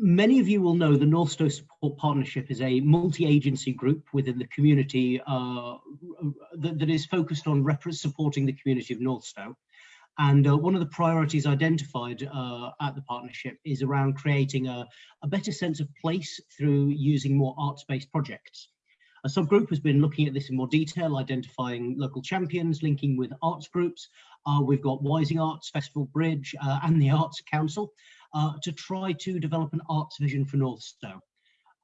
many of you will know the North Northstowe Support Partnership is a multi-agency group within the community uh, that, that is focused on supporting the community of North Northstowe. And uh, one of the priorities identified uh, at the partnership is around creating a, a, better sense of place through using more arts-based projects. A subgroup has been looking at this in more detail, identifying local champions, linking with arts groups. Uh, we've got Wysing Arts, Festival Bridge uh, and the Arts Council uh, to try to develop an arts vision for Northstowe.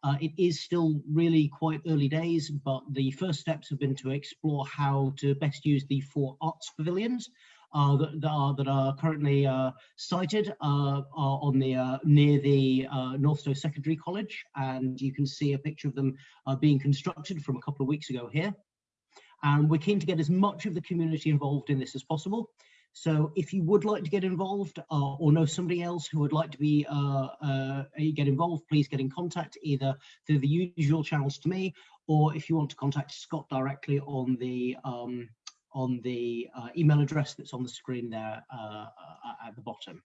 Uh, it is still really quite early days, but the first steps have been to explore how to best use the four arts pavilions uh, that, that, are, that are currently uh, sited uh, on the uh, near the uh, Northstowe Secondary College, and you can see a picture of them being constructed from a couple of weeks ago here. And we're keen to get as much of the community involved in this as possible. So if you would like to get involved uh, or know somebody else who would like to be uh, uh, get involved, please get in contact either through the usual channels to me, or if you want to contact Scott directly on the um, on the uh, email address that's on the screen there uh, at the bottom.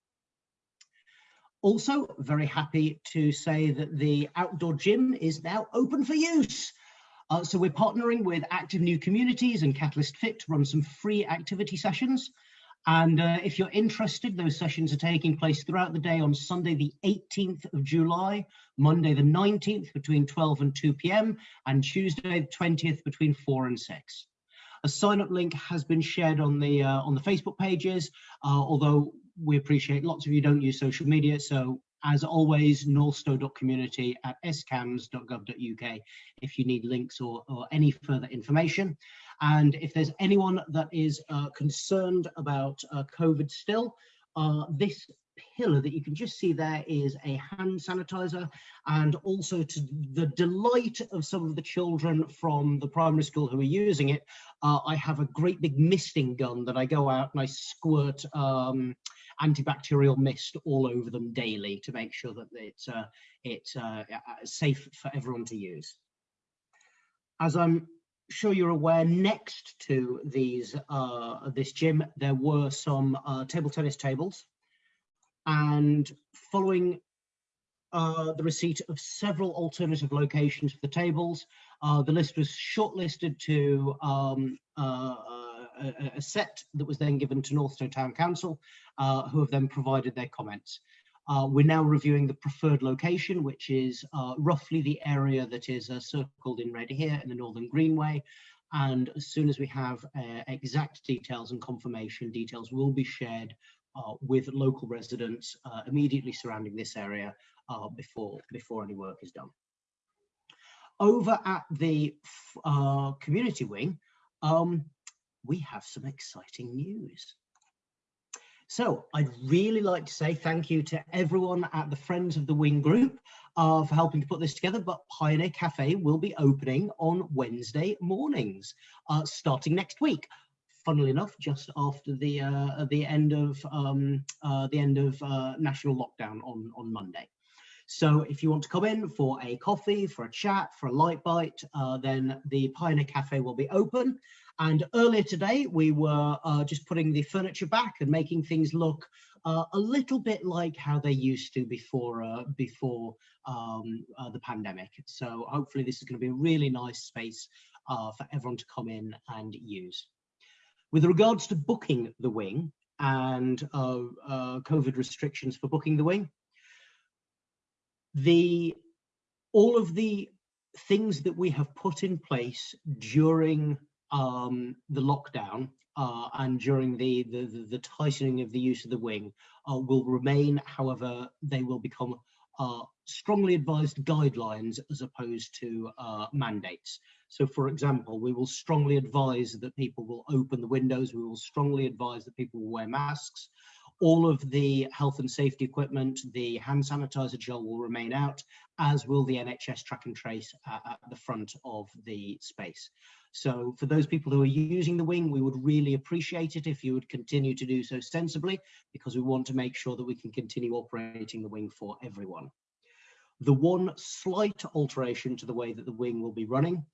Also, very happy to say that the outdoor gym is now open for use. Uh, so we're partnering with Active New Communities and Catalyst Fit to run some free activity sessions. And uh, if you're interested, those sessions are taking place throughout the day on Sunday, the 18th of July, Monday, the 19th between 12 and 2 p.m. and Tuesday, the 20th between 4 and 6. A sign-up link has been shared on the uh, on the Facebook pages, uh, although we appreciate lots of you don't use social media. So as always, northstowe.community at scambs.gov.uk if you need links or, or any further information. And if there's anyone that is uh, concerned about uh, COVID still, uh, this pillar that you can just see there is a hand sanitizer and also to the delight of some of the children from the primary school who are using it uh, I have a great big misting gun that I go out and I squirt um, antibacterial mist all over them daily to make sure that it's uh, it's uh, uh safe for everyone to use. As I'm sure you're aware, next to these uh, this gym, there were some uh, table tennis tables and following uh, the receipt of several alternative locations for the tables, uh, the list was shortlisted to um, uh, a, a, set that was then given to Northstowe Town Council, uh, who have then provided their comments. Uh, we're now reviewing the preferred location, which is uh, roughly the area that is circled in red here in the Northern Greenway. And as soon as we have exact details and confirmation, details will be shared uh, with local residents uh, immediately surrounding this area uh, before, before any work is done. Over at the uh, community wing, um, we have some exciting news. So I'd really like to say thank you to everyone at the Friends of the Wing group uh, for helping to put this together, but Pioneer Cafe will be opening on Wednesday mornings, uh, starting next week funnily enough, just after the uh, the end of um, uh, the end of uh, national lockdown on on Monday. So if you want to come in for a coffee, for a chat, for a light bite, uh, then the Pioneer Cafe will be open. And earlier today, we were uh, just putting the furniture back and making things look uh, a little bit like how they used to before before um, the pandemic. So hopefully this is going to be a really nice space for everyone to come in and use. With regards to booking the wing and uh, uh, COVID restrictions for booking the wing, the all of the things that we have put in place during um, the lockdown uh, and during the, the, the, tightening of the use of the wing uh, will remain. However, they will become uh, strongly advised guidelines as opposed to uh, mandates. So for example, we will strongly advise that people will open the windows. We will strongly advise that people will wear masks. All of the health and safety equipment, the hand sanitizer gel will remain out, as will the NHS track and trace at, at the front of the space. So for those people who are using the wing, we would really appreciate it if you would continue to do so sensibly, because we want to make sure that we can continue operating the wing for everyone. The one slight alteration to the way that the wing will be running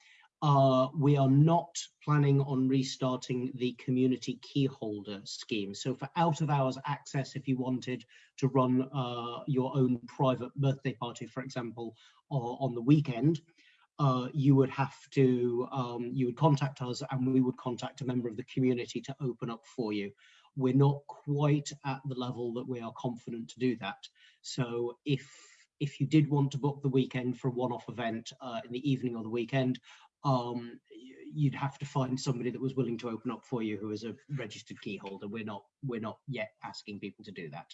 uh, we are not planning on restarting the community key holder scheme. So for out of hours access, if you wanted to run uh, your own private birthday party, for example, or on the weekend, uh, you would have to, um, you would contact us and we would contact a member of the community to open up for you. We're not quite at the level that we are confident to do that. So if if you did want to book the weekend for a one-off event uh, in the evening or the weekend, um, you'd have to find somebody that was willing to open up for you who is a registered key holder. We're not, we're not yet asking people to do that.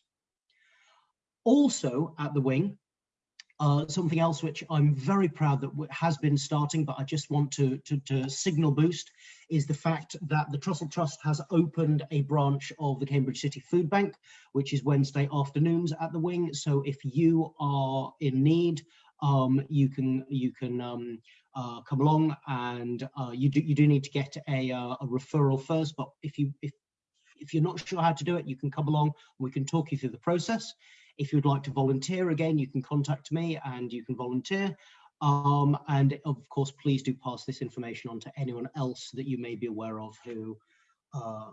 Also at the wing, uh, something else which I'm very proud that has been starting, but I just want to, to, to, signal boost, is the fact that the Trussell Trust has opened a branch of the Cambridge City Food Bank, which is Wednesday afternoons at the wing. So if you are in need, um, you can you can um, uh, come along and uh, you do you do need to get a, uh, a referral first. But if you if if you're not sure how to do it, you can come along. We can talk you through the process. If you'd like to volunteer again, you can contact me and you can volunteer. Um, and of course, please do pass this information on to anyone else that you may be aware of who, uh,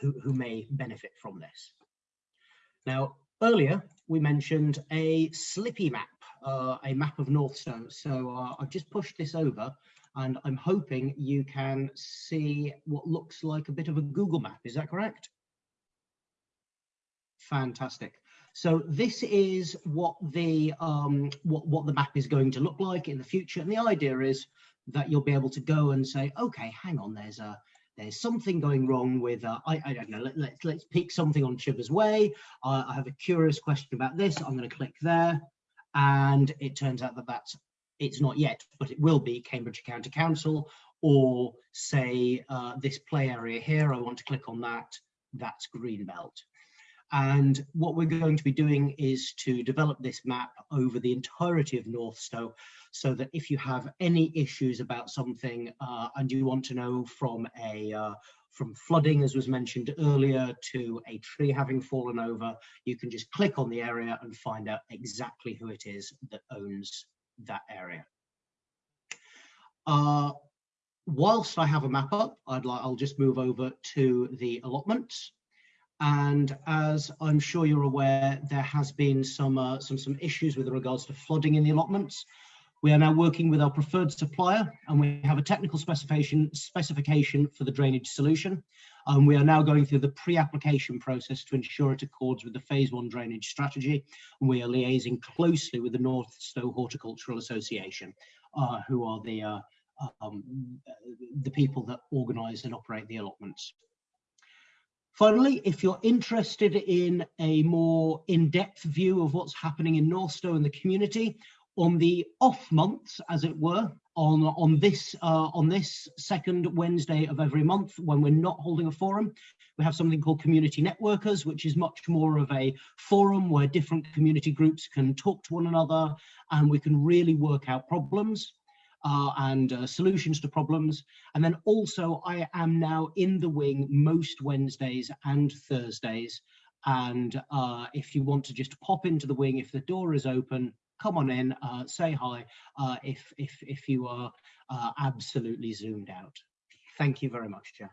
who, who may benefit from this. Now, earlier we mentioned a slippy map, uh, a map of Northstowe. So uh, I've just pushed this over and I'm hoping you can see what looks like a bit of a Google map. Is that correct? Fantastic. So this is what the um, what what the map is going to look like in the future, and the idea is that you'll be able to go and say, okay, hang on, there's a there's something going wrong with uh, I, I don't know. Let, let's let's pick something on Chivers Way. Uh, I have a curious question about this. I'm going to click there, and it turns out that that's it's not yet, but it will be Cambridge County Council, or say uh, this play area here. I want to click on that. That's Greenbelt. And what we're going to be doing is to develop this map over the entirety of Northstowe so that if you have any issues about something uh, and you want to know from a uh, from flooding, as was mentioned earlier, to a tree having fallen over, you can just click on the area and find out exactly who it is that owns that area. Uh, whilst I have a map up, I'd like, I'll just move over to the allotments. And as I'm sure you're aware, there has been some, uh, some, some issues with regards to flooding in the allotments. We are now working with our preferred supplier and we have a technical specification, specification for the drainage solution. Um, we are now going through the pre-application process to ensure it accords with the phase one drainage strategy. And we are liaising closely with the Northstowe Horticultural Association, uh, who are the, uh, um, the people that organise and operate the allotments. Finally, if you're interested in a more in-depth view of what's happening in Northstowe and the community, on the off months, as it were, on, on, this, uh, on this second Wednesday of every month when we're not holding a forum, we have something called Community Networkers, which is much more of a forum where different community groups can talk to one another and we can really work out problems uh, and uh, solutions to problems. And then also I am now in the wing most Wednesdays and Thursdays. And uh, if you want to just pop into the wing, if the door is open, come on in, uh, say hi uh, if, if, if you are uh, absolutely zoomed out. Thank you very much, Chair.